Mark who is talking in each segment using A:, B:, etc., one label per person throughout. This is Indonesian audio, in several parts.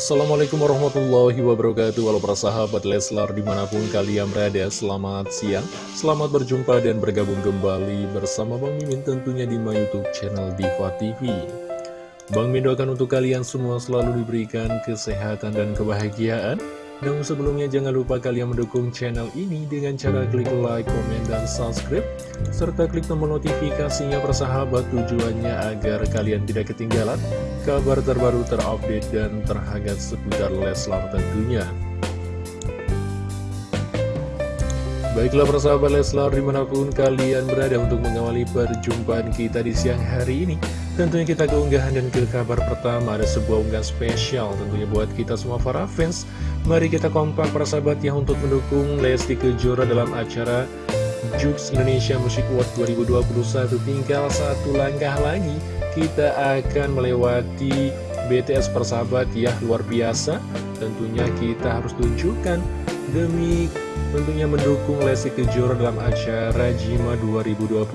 A: Assalamualaikum warahmatullahi wabarakatuh. Walau para sahabat Leslar di mana pun kalian berada Selamat siang, selamat berjumpa dan bergabung kembali bersama Bang Mimin tentunya di my youtube channel Diva TV Bang Mimin doakan untuk kalian semua selalu diberikan kesehatan dan kebahagiaan. Namun sebelumnya jangan lupa kalian mendukung channel ini dengan cara klik like, komen, dan subscribe serta klik tombol notifikasinya persahabat tujuannya agar kalian tidak ketinggalan kabar terbaru terupdate dan terhangat seputar Leslar tentunya. Baiklah persahabat Leslar di mana pun kalian berada untuk mengawali perjumpaan kita di siang hari ini Tentunya kita keunggahan dan ke kabar pertama ada sebuah unggahan spesial tentunya buat kita semua para fans Mari kita kompak para sahabat ya untuk mendukung Lesti Kejora dalam acara Jux Indonesia Music Award 2021 Tinggal satu langkah lagi kita akan melewati BTS persahabat ya luar biasa. Tentunya kita harus tunjukkan demi tentunya mendukung Lesti Kejora dalam acara Jima 2021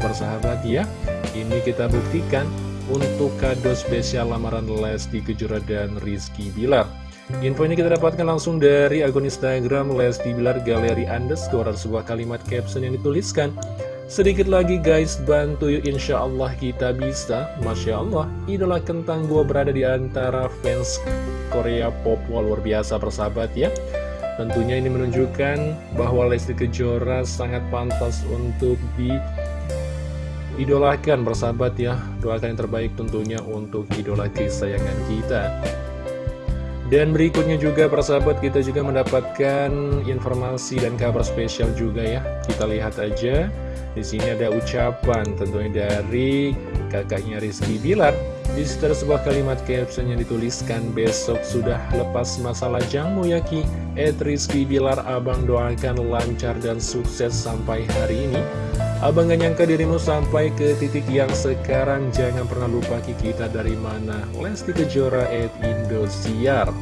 A: persahabat ya. Ini kita buktikan untuk kado spesial lamaran Lesti Kejora dan Rizky Bilar Info ini kita dapatkan langsung dari akun Instagram Lesti Bilar Galeri Underscore sebuah kalimat caption yang dituliskan Sedikit lagi guys, bantu yuk insya Allah kita bisa. Masya Allah, idola kentang gua berada di antara fans Korea pop. Luar biasa persahabat ya. Tentunya ini menunjukkan bahwa Lesti Kejora sangat pantas untuk di idolakan persahabat ya. Doakan yang terbaik tentunya untuk idola kesayangan kita dan berikutnya juga persahabat kita juga mendapatkan informasi dan kabar spesial juga ya. Kita lihat aja. Di sini ada ucapan tentunya dari kakaknya Rizky Bilar. Di situ ada sebuah kalimat caption yang dituliskan besok sudah lepas masalah jangmu ya Ki. Ed Rizky Bilar abang doakan lancar dan sukses sampai hari ini. Abang gak nyangka dirimu sampai ke titik yang sekarang. Jangan pernah lupa kita dari mana. Lesti Kejora at Indosiar.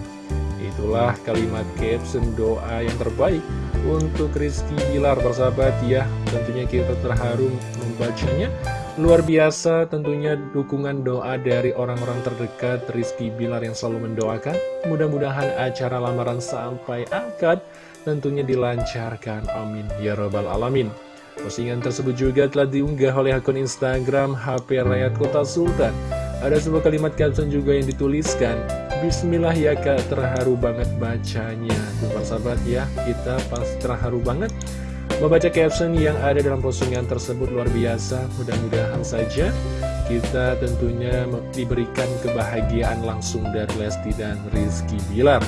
A: Itulah kalimat caption doa yang terbaik Untuk Rizky Bilar bersahabat ya. Tentunya kita terharu membacanya. Luar biasa tentunya dukungan doa dari orang-orang terdekat Rizky Bilar yang selalu mendoakan. Mudah-mudahan acara lamaran sampai akad Tentunya dilancarkan. Amin. Ya Rabbal Alamin Postingan tersebut juga telah diunggah oleh akun Instagram HP Rakyat Kota Sultan. Ada sebuah kalimat caption juga yang dituliskan, Bismillah ya kak, terharu banget bacanya. Tuh sahabat ya, kita pasti terharu banget membaca caption yang ada dalam postingan tersebut luar biasa. Mudah-mudahan saja kita tentunya diberikan kebahagiaan langsung dari Lesti dan Rizky Bilar.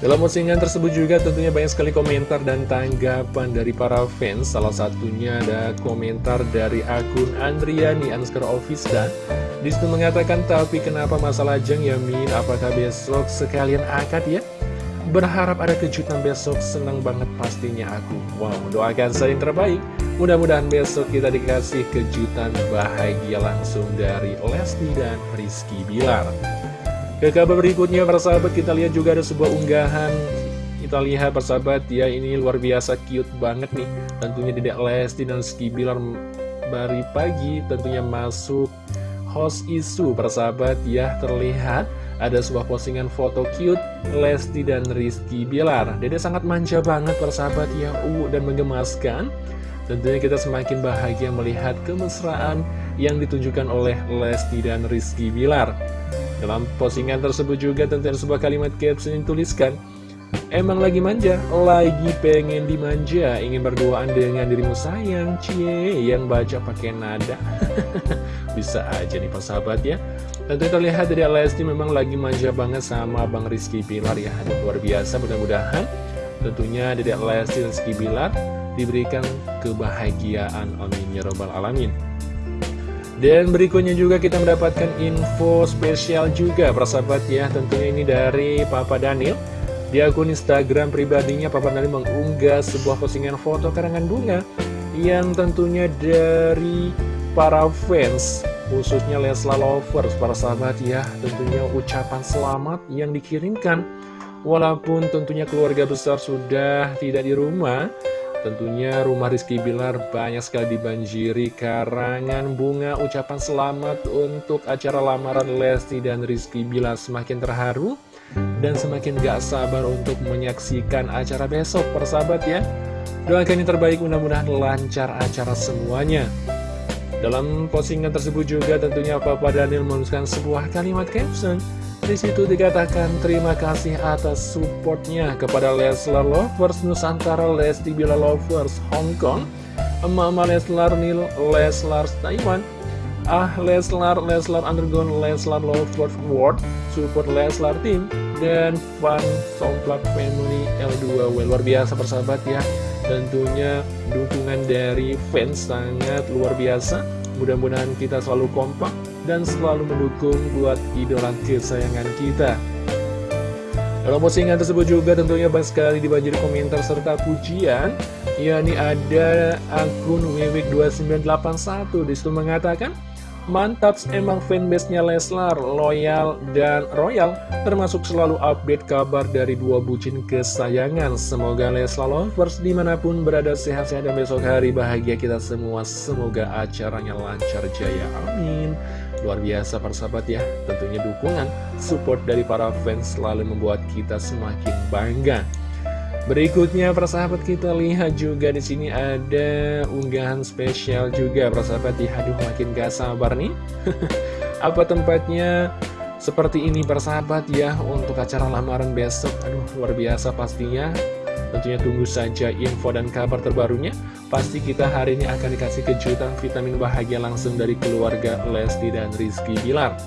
A: Dalam postingan tersebut juga tentunya banyak sekali komentar dan tanggapan dari para fans Salah satunya ada komentar dari akun Andriani Anskar Ofista Di situ mengatakan, tapi kenapa masalah Jeng Yamin? Apakah besok sekalian akad ya? Berharap ada kejutan besok, senang banget pastinya aku Wow, doakan saya yang terbaik Mudah-mudahan besok kita dikasih kejutan bahagia langsung dari Lesti dan Rizky Bilar ke kabar berikutnya persahabat kita lihat juga ada sebuah unggahan. Kita lihat persahabat ya ini luar biasa cute banget nih. Tentunya tidak Lesti dan Ski Bilar Bari pagi tentunya masuk host isu persahabat ya. Terlihat ada sebuah postingan foto cute Lesti dan Rizky Bilar. Dede sangat manja banget persahabat ya uh, dan menggemaskan Tentunya kita semakin bahagia melihat kemesraan yang ditunjukkan oleh Lesti dan Rizky Bilar dalam postingan tersebut juga tentunya sebuah kalimat caption yang tuliskan Emang lagi manja, lagi pengen dimanja, ingin berduaan dengan dirimu sayang, cie, yang baca pakai nada. Bisa aja nih persahabat ya. Tentu terlihat dari Lesti memang lagi manja banget sama Bang Rizky Pilar ya. Aduh, luar biasa, mudah-mudahan tentunya dari Lesti dan Rizky Pilar diberikan kebahagiaan. Amin ya robbal alamin. Dan berikutnya juga kita mendapatkan info spesial juga persahabat ya. Tentunya ini dari Papa Daniel. Di akun Instagram pribadinya Papa Daniel mengunggah sebuah postingan foto karangan bunga Yang tentunya dari para fans Khususnya Lesla Lovers para sahabat ya. Tentunya ucapan selamat yang dikirimkan. Walaupun tentunya keluarga besar sudah tidak di rumah Tentunya rumah Rizky Bilar banyak sekali dibanjiri karangan bunga ucapan selamat untuk acara lamaran Lesti dan Rizky Bilar semakin terharu dan semakin gak sabar untuk menyaksikan acara besok persahabat ya. Doakan yang terbaik mudah-mudahan lancar acara semuanya. Dalam postingan tersebut juga tentunya Papa Daniel menuliskan sebuah kalimat caption di situ dikatakan terima kasih atas supportnya kepada Leslar Lovers Nusantara Lesti Bila Lovers Hong Kong Mama Leslar Nil Leslar Taiwan Ah Leslar Leslar Underground Leslar Lovers World Support Leslar Team dan Fun Somplak Family L2W Luar biasa persahabat ya. Tentunya dukungan dari fans sangat luar biasa. Mudah-mudahan kita selalu kompak dan selalu mendukung buat idola kesayangan kita. Dalam postingan tersebut juga tentunya banyak sekali dibanjiri komentar serta pujian yakni ada akun wiwik2981 di situ mengatakan Mantap emang fanbase-nya Leslar, loyal dan royal, termasuk selalu update kabar dari dua bucin kesayangan. Semoga Leslar lovers di mana pun berada sehat-sehat dan besok hari bahagia kita semua. Semoga acaranya lancar jaya, amin. Luar biasa persahabat ya, tentunya dukungan, support dari para fans selalu membuat kita semakin bangga. Berikutnya persahabat kita lihat juga di sini ada unggahan spesial juga persahabat ya. Aduh makin gak sabar nih. Apa tempatnya seperti ini persahabat ya untuk acara lamaran besok. Aduh luar biasa pastinya. Tentunya tunggu saja info dan kabar terbarunya. Pasti kita hari ini akan dikasih kejutan vitamin bahagia langsung dari keluarga Lesti dan Rizky Bilar.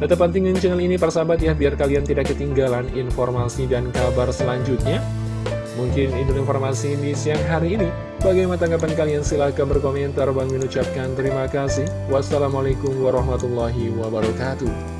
A: Tetap pentingin channel ini persahabat ya biar kalian tidak ketinggalan informasi dan kabar selanjutnya. Mungkin itu informasi di siang hari ini. Bagaimana tanggapan kalian? Silahkan berkomentar. Bang mengucapkan terima kasih. Wassalamualaikum warahmatullahi wabarakatuh.